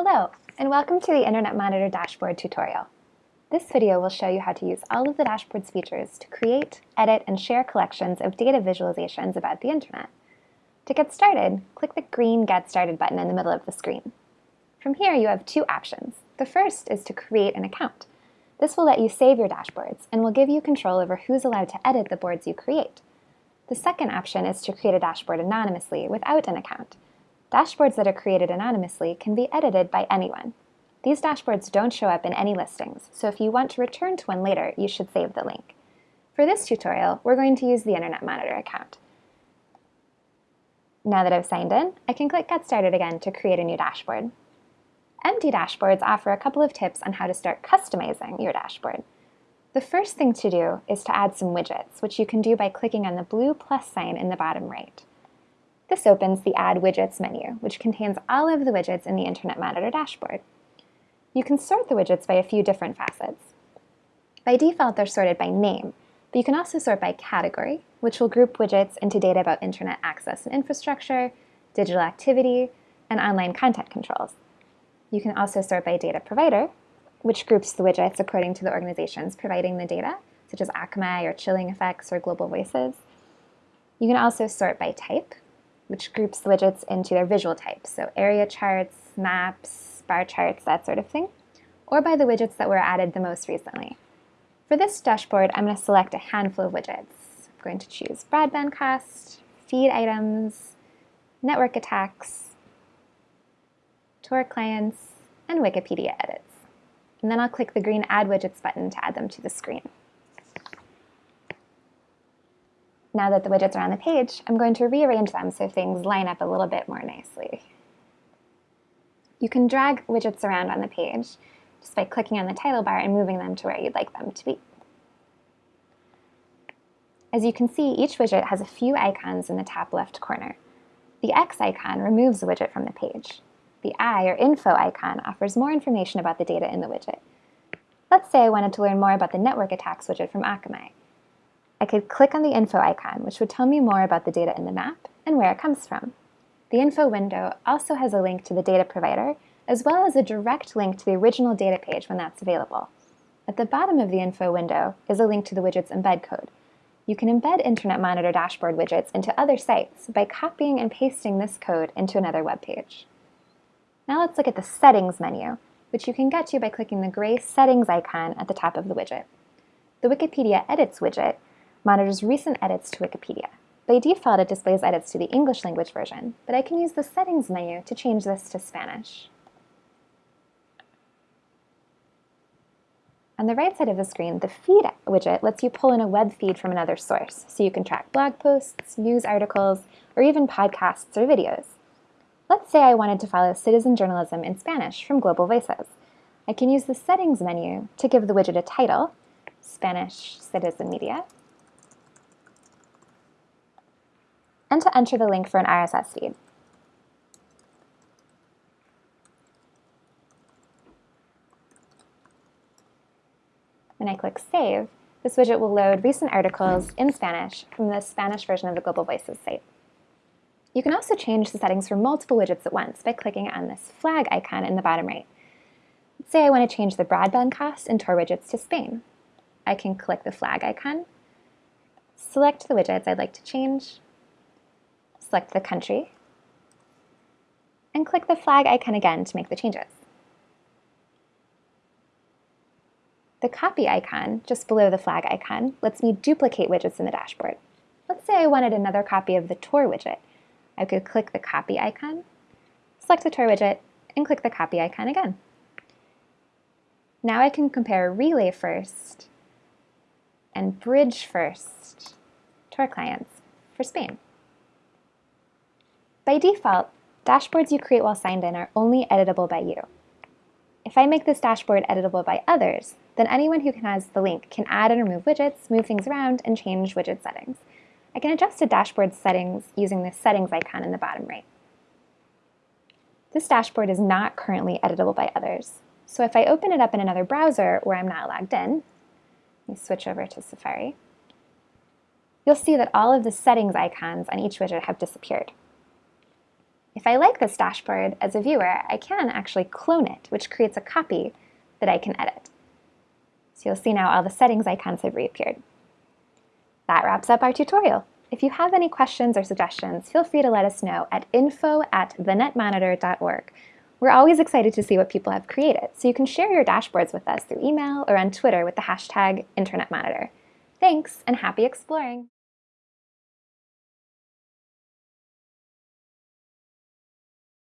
Hello, and welcome to the Internet Monitor Dashboard tutorial. This video will show you how to use all of the dashboard's features to create, edit, and share collections of data visualizations about the Internet. To get started, click the green Get Started button in the middle of the screen. From here, you have two options. The first is to create an account. This will let you save your dashboards and will give you control over who's allowed to edit the boards you create. The second option is to create a dashboard anonymously without an account. Dashboards that are created anonymously can be edited by anyone. These dashboards don't show up in any listings, so if you want to return to one later, you should save the link. For this tutorial, we're going to use the Internet Monitor account. Now that I've signed in, I can click Get Started again to create a new dashboard. Empty dashboards offer a couple of tips on how to start customizing your dashboard. The first thing to do is to add some widgets, which you can do by clicking on the blue plus sign in the bottom right. This opens the Add Widgets menu, which contains all of the widgets in the Internet Monitor dashboard. You can sort the widgets by a few different facets. By default, they're sorted by name, but you can also sort by category, which will group widgets into data about Internet access and infrastructure, digital activity, and online content controls. You can also sort by data provider, which groups the widgets according to the organizations providing the data, such as Akamai or Chilling Effects or Global Voices. You can also sort by type, which groups the widgets into their visual types, so area charts, maps, bar charts, that sort of thing, or by the widgets that were added the most recently. For this dashboard, I'm going to select a handful of widgets. I'm going to choose broadband cost, feed items, network attacks, Tor clients, and Wikipedia edits. And then I'll click the green Add Widgets button to add them to the screen. Now that the widgets are on the page, I'm going to rearrange them so things line up a little bit more nicely. You can drag widgets around on the page just by clicking on the title bar and moving them to where you'd like them to be. As you can see, each widget has a few icons in the top left corner. The X icon removes the widget from the page. The I, or info icon, offers more information about the data in the widget. Let's say I wanted to learn more about the network attacks widget from Akamai. I could click on the info icon, which would tell me more about the data in the map and where it comes from. The info window also has a link to the data provider, as well as a direct link to the original data page when that's available. At the bottom of the info window is a link to the widget's embed code. You can embed Internet Monitor dashboard widgets into other sites by copying and pasting this code into another web page. Now let's look at the Settings menu, which you can get to by clicking the gray Settings icon at the top of the widget. The Wikipedia Edits widget monitors recent edits to Wikipedia. By default, it displays edits to the English language version, but I can use the Settings menu to change this to Spanish. On the right side of the screen, the Feed widget lets you pull in a web feed from another source, so you can track blog posts, news articles, or even podcasts or videos. Let's say I wanted to follow citizen journalism in Spanish from Global Voices. I can use the Settings menu to give the widget a title, Spanish Citizen Media, and to enter the link for an RSS feed. When I click Save, this widget will load recent articles in Spanish from the Spanish version of the Global Voices site. You can also change the settings for multiple widgets at once by clicking on this flag icon in the bottom right. Let's say I want to change the broadband cost in Tor widgets to Spain. I can click the flag icon, select the widgets I'd like to change, select the country, and click the flag icon again to make the changes. The copy icon, just below the flag icon, lets me duplicate widgets in the dashboard. Let's say I wanted another copy of the Tor widget. I could click the copy icon, select the Tor widget, and click the copy icon again. Now I can compare Relay First and Bridge First Tor clients for Spain. By default, dashboards you create while signed in are only editable by you. If I make this dashboard editable by others, then anyone who has the link can add and remove widgets, move things around, and change widget settings. I can adjust a dashboard settings using the settings icon in the bottom right. This dashboard is not currently editable by others. So if I open it up in another browser where I'm not logged in, let me switch over to Safari, you'll see that all of the settings icons on each widget have disappeared. If I like this dashboard as a viewer, I can actually clone it, which creates a copy that I can edit. So you'll see now all the settings icons have reappeared. That wraps up our tutorial. If you have any questions or suggestions, feel free to let us know at info at thenetmonitor.org. We're always excited to see what people have created, so you can share your dashboards with us through email or on Twitter with the hashtag InternetMonitor. Thanks, and happy exploring!